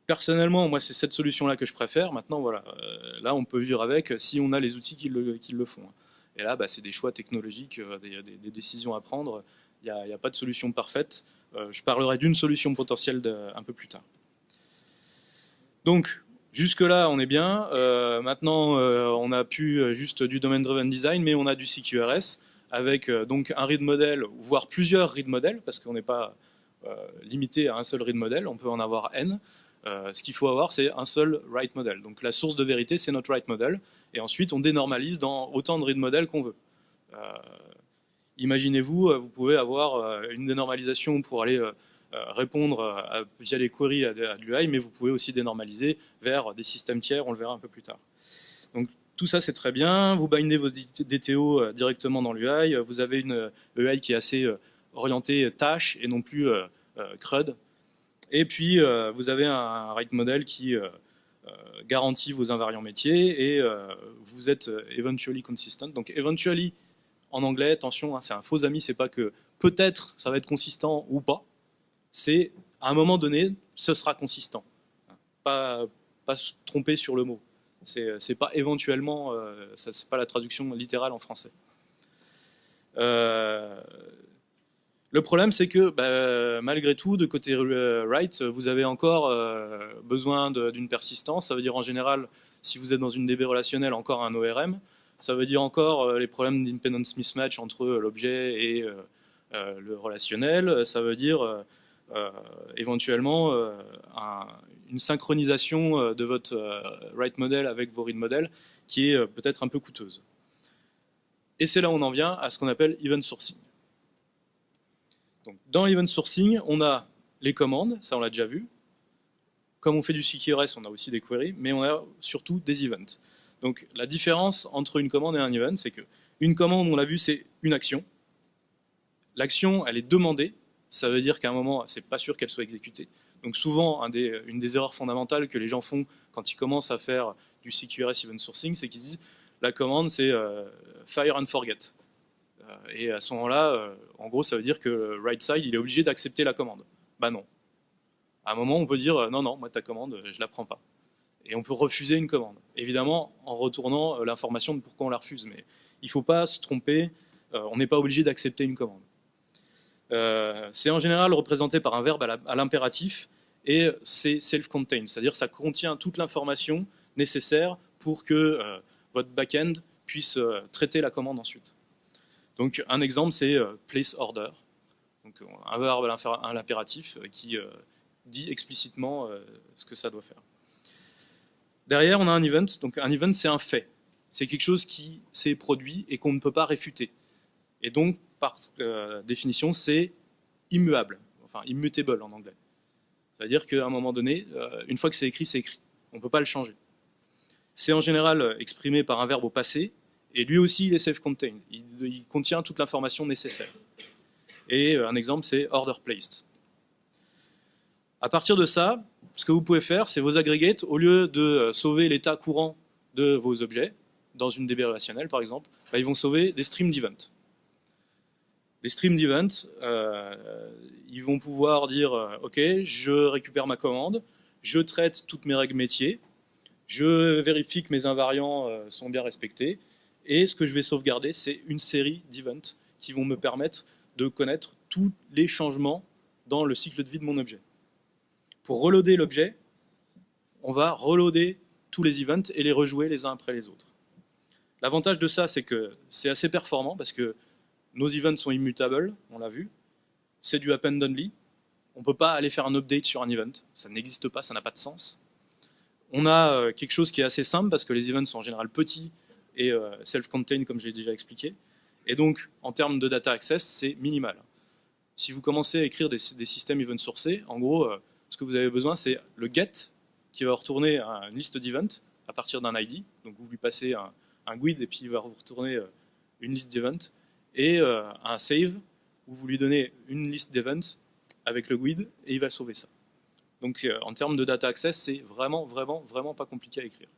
personnellement, moi, c'est cette solution-là que je préfère. Maintenant, voilà, euh, là, on peut vivre avec si on a les outils qui le, font. Et là, bah, c'est des choix technologiques, euh, des, décisions à prendre. Il n'y a, pas de solution parfaite. je parlerai d'une solution potentielle un peu plus tard. Donc, jusque-là, on est bien. maintenant, on a pu juste du domain-driven design, mais on a du CQRS avec euh, donc un read model, voire plusieurs read models, parce qu'on n'est pas euh, limité à un seul read model, on peut en avoir n. Euh, ce qu'il faut avoir, c'est un seul write model. Donc la source de vérité, c'est notre write model, et ensuite on dénormalise dans autant de read models qu'on veut. Imaginez-vous, vous pouvez avoir une dénormalisation pour aller répondre via les queries à, l'UI, mais vous pouvez aussi dénormaliser vers des systèmes tiers, on le verra un peu plus tard. Donc tout ça, c'est très bien. Vous bindez vos DTO euh, directement dans l'UI. Vous avez une UI euh, qui est assez euh, orientée tâche et non plus CRUD. Et puis, vous avez un write model qui garantit vos invariants métiers et vous êtes eventually consistent. Donc, eventually, en anglais, attention, hein, c'est un faux ami, c'est pas que peut-être ça va être consistant ou pas. C'est à un moment donné, ce sera consistant. Pas, pas se tromper sur le mot. C'est pas éventuellement, euh, c'est pas la traduction littérale en français. Euh, le problème, c'est que bah, malgré tout, de côté write, vous avez encore euh, besoin d'une persistance. Ça veut dire en général, si vous êtes dans une DB relationnelle, encore un ORM. Ça veut dire encore les problèmes d'independence mismatch entre l'objet et le relationnel. Ça veut dire éventuellement un, une synchronisation euh, de votre euh, write model avec vos read model qui est euh, peut-être un peu coûteuse. Et c'est là où on en vient à ce qu'on appelle event sourcing. Dans event sourcing, on a les commandes, ça on l'a déjà vu. Comme on fait du CQRS, on a aussi des queries, mais on a surtout des events. Donc la différence entre une commande et un event, c'est que une commande, on l'a vu, c'est une action. L'action, elle est demandée, ça veut dire qu'à un moment, c'est pas sûr qu'elle soit exécutée. Donc souvent, une des erreurs fondamentales que les gens font quand ils commencent à faire du CQRS Event Sourcing, c'est qu'ils disent la commande c'est fire and forget. Et à ce moment-là, en gros, ça veut dire que right side il est obligé d'accepter la commande. Bah non. À un moment, on peut dire non, non, moi ta commande, je la prends pas. Et on peut refuser une commande. Évidemment, en retournant l'information de pourquoi on la refuse. Mais il ne faut pas se tromper, on n'est pas obligé d'accepter une commande. Euh, c'est en général représenté par un verbe à l'impératif et c'est self-contained, c'est-à-dire ça contient toute l'information nécessaire pour que euh, votre back-end puisse euh, traiter la commande ensuite. Donc un exemple c'est place order, donc un verbe à l'impératif qui dit explicitement ce que ça doit faire. Derrière on a un event, donc un event c'est un fait, c'est quelque chose qui s'est produit et qu'on ne peut pas réfuter. Et donc par euh, définition, c'est immuable, enfin immutable en anglais. C'est-à-dire qu'à un moment donné, euh, une fois que c'est écrit, c'est écrit. On ne peut pas le changer. C'est en général exprimé par un verbe au passé, et lui aussi, il est self-contained. Il, contient toute l'information nécessaire. Et euh, un exemple, c'est order placed. À partir de ça, ce que vous pouvez faire, c'est vos aggregates, au lieu de sauver l'état courant de vos objets, dans une DB relationnelle par exemple, bah, ils vont sauver des streams d'events. Les stream d'event, euh, ils vont pouvoir dire euh, ok, je récupère ma commande, je traite toutes mes règles métiers, je vérifie que mes invariants euh, sont bien respectés, et ce que je vais sauvegarder, c'est une série d'events qui vont me permettre de connaître tous les changements dans le cycle de vie de mon objet. Pour reloader l'objet, on va reloader tous les events et les rejouer les uns après les autres. L'avantage de ça, c'est que c'est assez performant parce que nos events sont immutables, on l'a vu. C'est du append only. On ne peut pas aller faire un update sur un event. Ça n'existe pas, ça n'a pas de sens. On a euh, quelque chose qui est assez simple parce que les events sont en général petits et euh, self-contained comme j'ai déjà expliqué. Et donc, en termes de data access, c'est minimal. Si vous commencez à écrire des, systèmes event sourcés, en gros, euh, ce que vous avez besoin, c'est le get qui va retourner une liste d'events à partir d'un ID. Donc vous lui passez un, un, GUID et puis il va retourner une liste d'events et euh, un save où vous lui donnez une liste d'events avec le GUID et il va sauver ça. Donc euh, en termes de data access, c'est vraiment, vraiment, vraiment pas compliqué à écrire.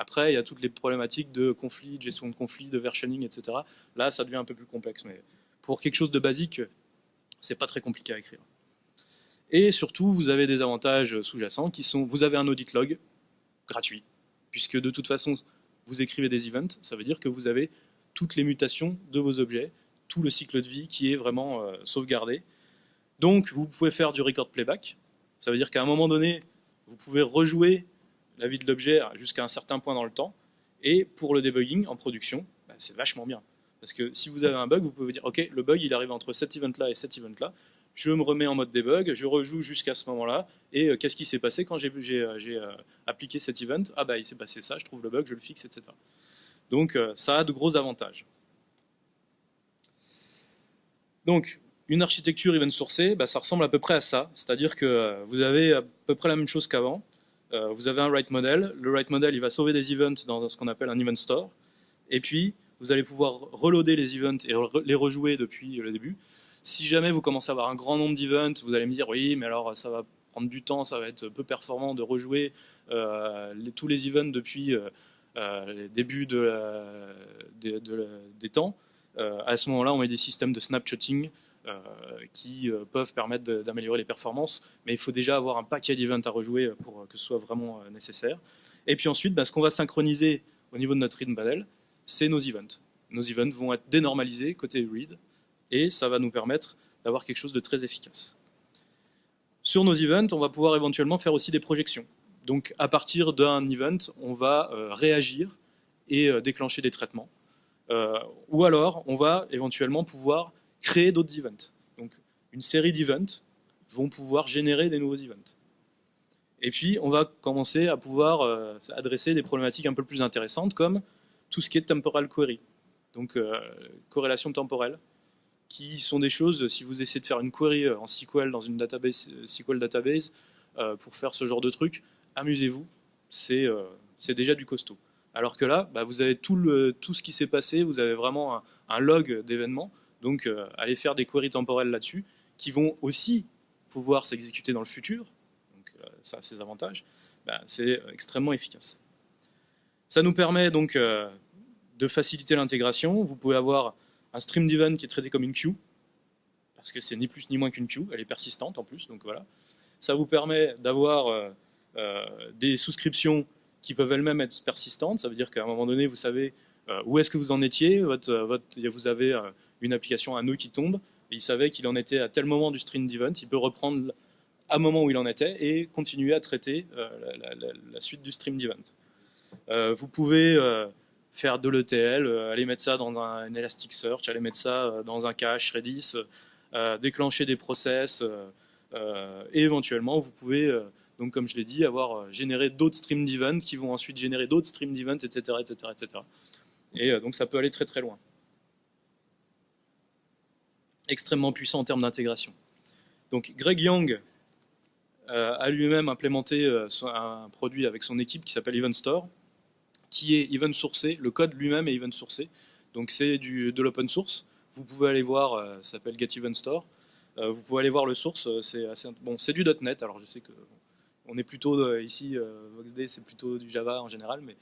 Après, il y a toutes les problématiques de conflit, de gestion de conflit, de versioning, etc. Là, ça devient un peu plus complexe, mais pour quelque chose de basique, c'est pas très compliqué à écrire. Et surtout, vous avez des avantages sous-jacents qui sont, vous avez un audit log gratuit, puisque de toute façon, vous écrivez des events, ça veut dire que vous avez toutes les mutations de vos objets, tout le cycle de vie qui est vraiment euh, sauvegardé. Donc vous pouvez faire du record playback, ça veut dire qu'à un moment donné, vous pouvez rejouer la vie de l'objet jusqu'à un certain point dans le temps, et pour le debugging en production, bah, c'est vachement bien. Parce que si vous avez un bug, vous pouvez dire, ok, le bug il arrive entre cet event-là et cet event-là, je me remets en mode debug, je rejoue jusqu'à ce moment-là, et euh, qu'est-ce qui s'est passé quand j'ai euh, appliqué cet event? Ah bah il s'est passé ça, je trouve le bug, je le fixe, etc. Donc euh, ça a de gros avantages. Donc une architecture event sourcée, bah, ça ressemble à peu près à ça, c'est-à-dire que euh, vous avez à peu près la même chose qu'avant. Euh, vous avez un write model, le write model il va sauver des events dans ce qu'on appelle un event store, et puis vous allez pouvoir reloader les events et les rejouer depuis le début. Si jamais vous commencez à avoir un grand nombre d'events, vous allez me dire oui, mais alors ça va prendre du temps, ça va être peu performant de rejouer tous les events depuis euh, débuts de des temps, euh, à ce moment-là, on met des systèmes de snapshotting euh, qui peuvent permettre d'améliorer les performances, mais il faut déjà avoir un paquet d'events à rejouer pour que ce soit vraiment nécessaire. Et puis ensuite, bah, ce qu'on va synchroniser au niveau de notre read model, c'est nos events. Nos events vont être dénormalisés côté read, et ça va nous permettre d'avoir quelque chose de très efficace. Sur nos events, on va pouvoir éventuellement faire aussi des projections. Donc à partir d'un event, on va euh, réagir et euh, déclencher des traitements. Euh, ou alors, on va éventuellement pouvoir créer d'autres events. Donc une série d'events vont pouvoir générer des nouveaux events. Et puis, on va commencer à pouvoir adresser des problématiques un peu plus intéressantes, comme tout ce qui est temporal query, donc corrélation temporelle, qui sont des choses, si vous essayez de faire une query en SQL dans une SQL database, pour faire ce genre de truc, amusez-vous, euh, c'est déjà du costaud. Alors que là, bah, vous avez tout, tout ce qui s'est passé, vous avez vraiment un, log d'événements, donc euh, allez faire des queries temporelles là-dessus, qui vont aussi pouvoir s'exécuter dans le futur, donc euh, ça a ses avantages, bah, c'est extrêmement efficace. Ça nous permet donc de faciliter l'intégration. Vous pouvez avoir un stream event qui est traité comme une queue, parce que c'est ni plus ni moins qu'une queue, elle est persistante en plus, donc voilà. Ça vous permet d'avoir des souscriptions qui peuvent elles-mêmes être persistantes, ça veut dire qu'à un moment donné, vous savez où est-ce que vous en étiez, votre, vous avez une application, un nœud qui tombe, il savait qu'il en était à tel moment du stream event, il peut reprendre à un moment où il en était et continuer à traiter euh, la, suite du stream event. Euh, vous pouvez euh, faire de l'ETL, aller mettre ça dans un, Elasticsearch, aller mettre ça dans un cache Redis, déclencher des process, et éventuellement vous pouvez, donc comme je l'ai dit, avoir généré d'autres stream events qui vont ensuite générer d'autres stream events, etc., etc., etc. Et donc ça peut aller très très loin extrêmement puissant en termes d'intégration. Donc Greg Young euh, a lui-même implémenté euh, un produit avec son équipe qui s'appelle Event Store, qui est event sourcé, le code lui-même est event sourcé, donc c'est de l'open source. Vous pouvez aller voir, euh, ça s'appelle Get Event Store. vous pouvez aller voir le source, c'est bon, du .NET. Alors je sais que on est plutôt ici VoxD, c'est plutôt du Java en général, mais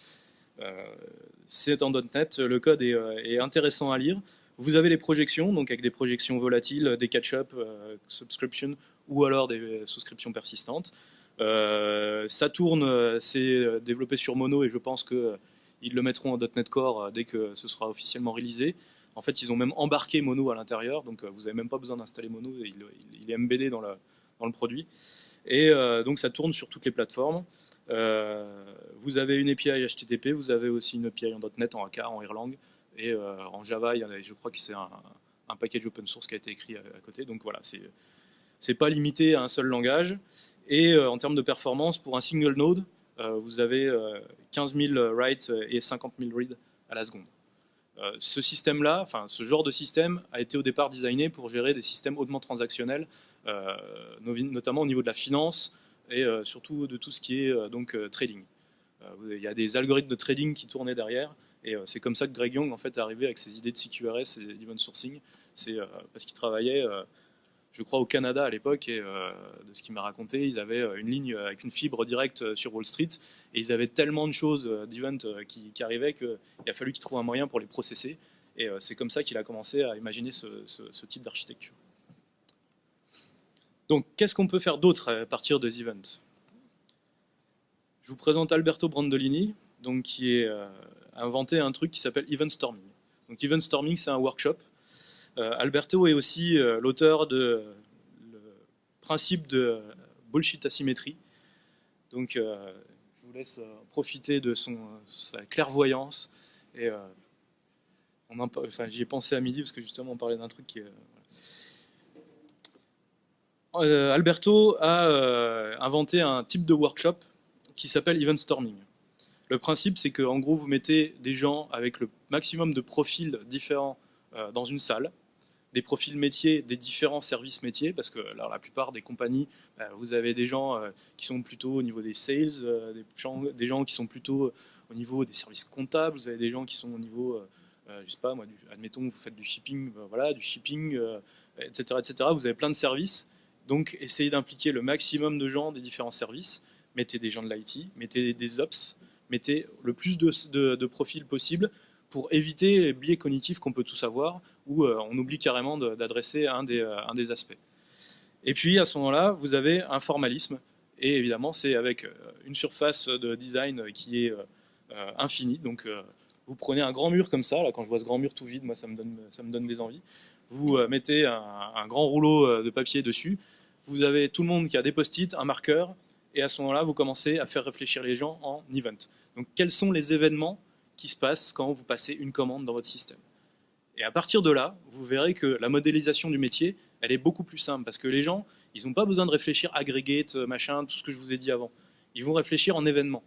c'est en .NET. Le code est, intéressant à lire. Vous avez les projections, donc avec des projections volatiles, des catch-up, euh, subscription, ou alors des souscriptions persistantes. Euh, ça tourne, euh, c'est développé sur Mono et je pense qu'ils le mettront en .NET Core dès que ce sera officiellement réalisé. En fait, ils ont même embarqué Mono à l'intérieur, donc vous n'avez même pas besoin d'installer Mono, il, est embeddé dans, dans, le produit. Et donc ça tourne sur toutes les plateformes. vous avez une API HTTP, vous avez aussi une API en .NET, en AK, en Erlang. Et euh, en Java, il y a, je crois que c'est un, package open source qui a été écrit à, côté. Donc voilà, c'est pas limité à un seul langage. Et euh, en termes de performance, pour un single node, euh, vous avez 15 000 writes et 50 000 reads à la seconde. ce système-là, enfin ce genre de système, a été au départ designé pour gérer des systèmes hautement transactionnels, notamment au niveau de la finance et surtout de tout ce qui est donc trading. il y a des algorithmes de trading qui tournaient derrière et euh, c'est comme ça que Greg Young en fait, est arrivé avec ses idées de CQRS et d'event sourcing. C'est euh, parce qu'il travaillait, euh, je crois, au Canada à l'époque, et de ce qu'il m'a raconté, ils avaient une ligne avec une fibre directe sur Wall Street, et ils avaient tellement de choses d'event qui, arrivaient qu'il a fallu qu'ils trouvent un moyen pour les processer. Et c'est comme ça qu'il a commencé à imaginer ce, type d'architecture. Donc, qu'est-ce qu'on peut faire d'autre à partir des events Je vous présente Alberto Brandolini, donc, qui est inventé un truc qui s'appelle Event Storming. Donc Event Storming, c'est un workshop. Euh, Alberto est aussi euh, l'auteur de le principe de bullshit asymétrie. Donc euh, je vous laisse profiter de son, sa clairvoyance. Et j'y ai pensé à midi parce que justement on parlait d'un truc qui Alberto a inventé un type de workshop qui s'appelle Event Storming. Le principe, c'est qu'en gros, vous mettez des gens avec le maximum de profils différents euh, dans une salle, des profils métiers, des différents services métiers, parce que la plupart des compagnies, bah, vous avez des gens euh, qui sont plutôt au niveau des sales, euh, des, gens, qui sont plutôt au niveau des services comptables, vous avez des gens qui sont au niveau, je sais pas admettons vous faites du shipping, voilà, du shipping, etc., etc. Vous avez plein de services, donc essayez d'impliquer le maximum de gens des différents services. Mettez des gens de l'IT, mettez des ops, mettez le plus de, profils possible pour éviter les biais cognitifs qu'on peut tous avoir, où euh, on oublie carrément d'adresser euh, un des aspects. Et puis à ce moment-là, vous avez un formalisme, et évidemment c'est avec euh, une surface de design qui est infinie, donc vous prenez un grand mur comme ça, là quand je vois ce grand mur tout vide, moi ça me donne, ça me donne des envies, vous mettez un, grand rouleau de papier dessus, vous avez tout le monde qui a des post-it, un marqueur, et à ce moment-là, vous commencez à faire réfléchir les gens en event. Donc quels sont les événements qui se passent quand vous passez une commande dans votre système? Et à partir de là, vous verrez que la modélisation du métier, elle est beaucoup plus simple, parce que les gens, ils n'ont pas besoin de réfléchir aggregate, machin, tout ce que je vous ai dit avant. Ils vont réfléchir en événements.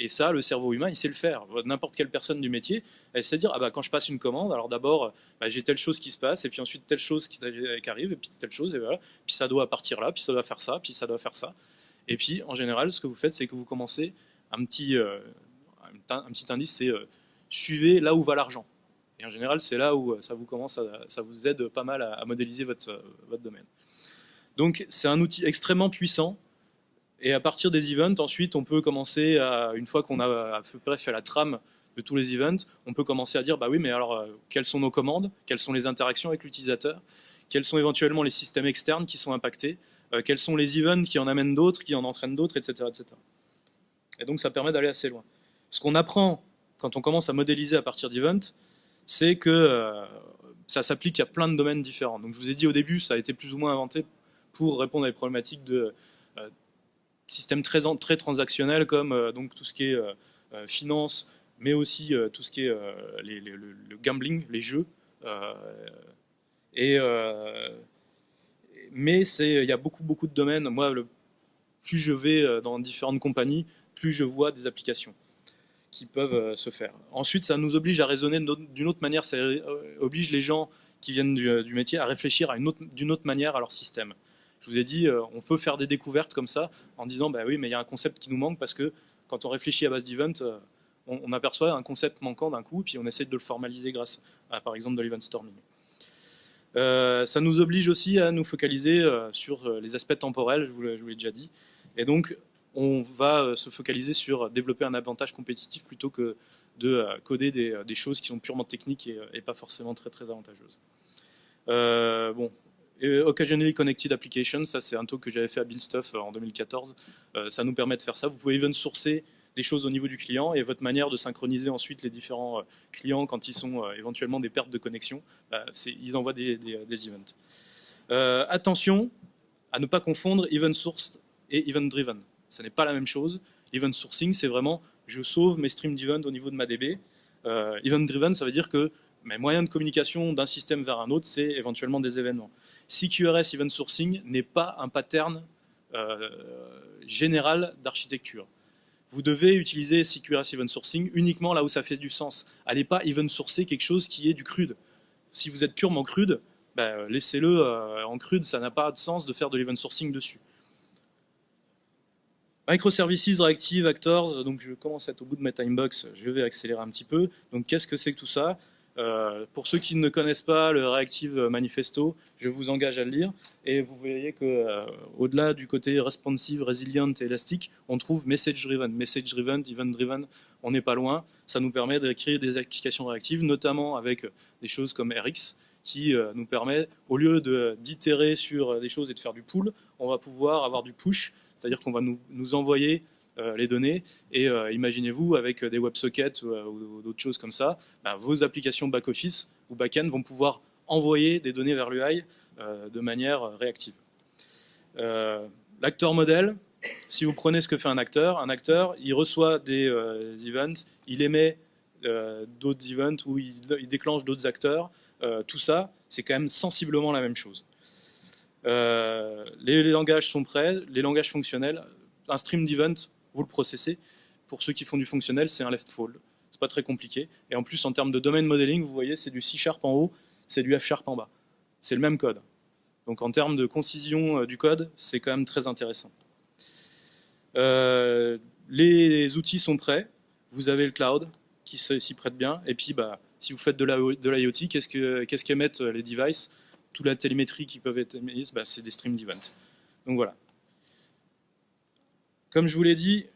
Et ça, le cerveau humain, il sait le faire. N'importe quelle personne du métier, elle sait dire, ah bah, quand je passe une commande, alors d'abord, bah, j'ai telle chose qui se passe, et puis ensuite telle chose qui, arrive, et puis telle chose, et voilà. Puis ça doit partir là, puis ça doit faire ça, puis ça doit faire ça. Et puis, en général, ce que vous faites, c'est que vous commencez un petit, euh, un petit indice, c'est euh, suivez là où va l'argent. Et en général, c'est là où euh, ça vous commence, ça vous aide pas mal à, modéliser votre, votre domaine. Donc, c'est un outil extrêmement puissant Et à partir des events, ensuite, on peut commencer à, une fois qu'on a à peu près fait la trame de tous les events, on peut commencer à dire, bah oui, mais alors, quelles sont nos commandes? Quelles sont les interactions avec l'utilisateur? Quels sont éventuellement les systèmes externes qui sont impactés? Quels sont les events qui en amènent d'autres, qui en entraînent d'autres, etc., etc. Et donc, ça permet d'aller assez loin. Ce qu'on apprend quand on commence à modéliser à partir d'events, c'est que euh, ça s'applique à plein de domaines différents. Donc, je vous ai dit au début, ça a été plus ou moins inventé pour répondre à des problématiques de systèmes très, très transactionnels comme euh, donc tout ce qui est euh, euh, finance, mais aussi tout ce qui est le, gambling, les jeux. et, mais il y a beaucoup, beaucoup de domaines. Moi, plus je vais dans différentes compagnies, plus je vois des applications qui peuvent se faire. Ensuite, ça nous oblige à raisonner d'une autre manière, ça oblige les gens qui viennent du, métier à réfléchir d'une autre, manière à leur système. Je vous ai dit, euh, on peut faire des découvertes comme ça en disant, bah oui, mais il y a un concept qui nous manque parce que quand on réfléchit à base d'event, euh, on, aperçoit un concept manquant d'un coup, puis on essaie de le formaliser grâce par exemple, de l'event storming. Euh, ça nous oblige aussi à nous focaliser sur les aspects temporels, je vous l'ai déjà dit. Et donc, on va se focaliser sur développer un avantage compétitif plutôt que de coder des, choses qui sont purement techniques et, pas forcément très très avantageuses. bon, Occasionally Connected Applications, ça c'est un talk que j'avais fait à BuildStuff euh, en 2014. Euh, ça nous permet de faire ça. Vous pouvez even sourcer des choses au niveau du client et votre manière de synchroniser ensuite les différents euh, clients quand ils sont éventuellement des pertes de connexion, bah, ils envoient des, des, events. attention à ne pas confondre event sourced et event driven. Ce n'est pas la même chose. Event sourcing, c'est vraiment je sauve mes streams d'event au niveau de ma DB. event driven, ça veut dire que mes moyens de communication d'un système vers un autre, c'est éventuellement des événements. CQRS Event Sourcing n'est pas un pattern euh, général d'architecture. Vous devez utiliser CQRS Event Sourcing uniquement là où ça fait du sens. Allez pas event sourcer quelque chose qui est du crude. Si vous êtes purement crude, ben, laissez-le euh, en crude, ça n'a pas de sens de faire de l'event sourcing dessus. Microservices, Reactive, Actors, donc je commence à être au bout de ma timebox, je vais accélérer un petit peu. Donc qu'est-ce que c'est que tout ça? Euh, pour ceux qui ne connaissent pas le Reactive Manifesto, je vous engage à le lire. Et vous voyez que euh, au-delà du côté responsive, resilient et élastique, on trouve message-driven. Message-driven, event-driven, on n'est pas loin. Ça nous permet d'écrire des applications réactives, notamment avec des choses comme RX, qui euh, nous permet, au lieu d'itérer sur des choses et de faire du pull, on va pouvoir avoir du push, c'est-à-dire qu'on va nous, envoyer les données. Et euh, imaginez-vous, avec des WebSockets ou, euh, d'autres choses comme ça, bah, vos applications back-office ou back-end vont pouvoir envoyer des données vers l'UI de manière réactive. L'acteur modèle, si vous prenez ce que fait un acteur, un acteur, il reçoit des events, il émet d'autres events ou il, déclenche d'autres acteurs. tout ça, c'est quand même sensiblement la même chose. les, les, langages sont prêts, les langages fonctionnels. Un stream d'event, vous le processez. Pour ceux qui font du fonctionnel, c'est un left fold. C'est pas très compliqué. Et en plus, en termes de domaine modeling, vous voyez, c'est du C Sharp en haut, c'est du F Sharp en bas. C'est le même code. Donc en termes de concision euh, du code, c'est quand même très intéressant. Euh, les outils sont prêts. Vous avez le cloud qui s'y prête bien. Et puis, bah, si vous faites de l'IoT, qu'est-ce qu'émettent les devices? Toute la télémétrie qui peuvent être émise, bah, c'est des streams d'event. Donc voilà. Comme je vous l'ai dit,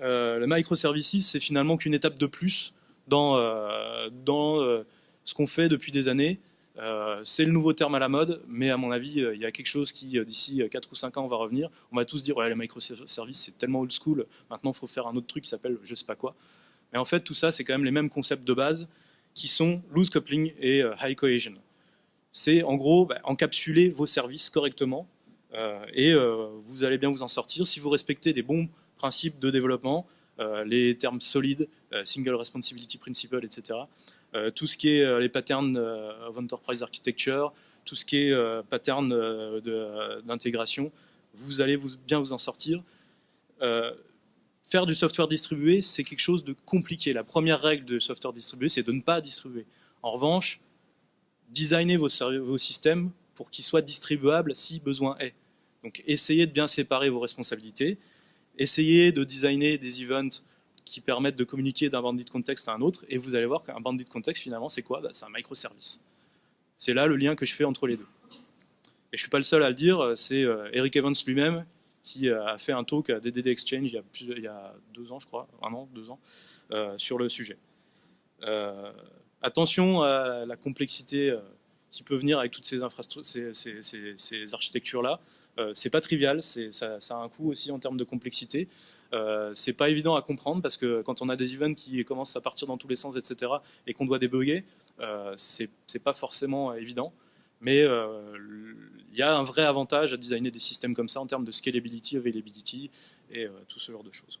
euh, le microservices, c'est finalement qu'une étape de plus dans, euh, dans euh, ce qu'on fait depuis des années. c'est le nouveau terme à la mode, mais à mon avis, il y a quelque chose qui, d'ici 4 ou 5 ans, va revenir. On va tous dire, ouais, les microservices, c'est tellement old school, maintenant il faut faire un autre truc qui s'appelle je sais pas quoi. Mais en fait, tout ça, c'est quand même les mêmes concepts de base qui sont loose coupling et high cohesion. C'est en gros bah, encapsuler vos services correctement et euh, vous allez bien vous en sortir si vous respectez des bons principes de développement, euh, les termes solides, single responsibility principle, etc. tout ce qui est les patterns of enterprise architecture, tout ce qui est pattern d'intégration, vous allez vous, bien vous en sortir. faire du software distribué, c'est quelque chose de compliqué. La première règle de software distribué, c'est de ne pas distribuer. En revanche, designer vos, vos systèmes pour qu'ils soient distribuables si besoin est. Donc essayez de bien séparer vos responsabilités, essayez de designer des events qui permettent de communiquer d'un bandit de contexte à un autre, et vous allez voir qu'un bandit de contexte, finalement, c'est quoi? Bah, C'est un microservice. C'est là le lien que je fais entre les deux. Et je ne suis pas le seul à le dire, c'est euh, Eric Evans lui-même qui a fait un talk à DDD Exchange il y a deux ans, je crois, un an, deux ans, sur le sujet. attention à la complexité qui peut venir avec toutes ces, architectures-là. Euh, c'est pas trivial, ça, a un coût aussi en termes de complexité. Euh, c'est pas évident à comprendre parce que quand on a des events qui commencent à partir dans tous les sens, etc., et qu'on doit débugger, euh, c'est pas forcément évident. Mais euh, il y a un vrai avantage à designer des systèmes comme ça en termes de scalability, availability et tout ce genre de choses.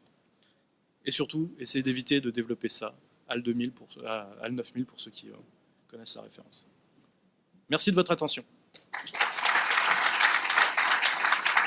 Et surtout, essayez d'éviter de développer ça HAL 2000 pour, HAL 9000 pour ceux qui connaissent la référence. Merci de votre attention.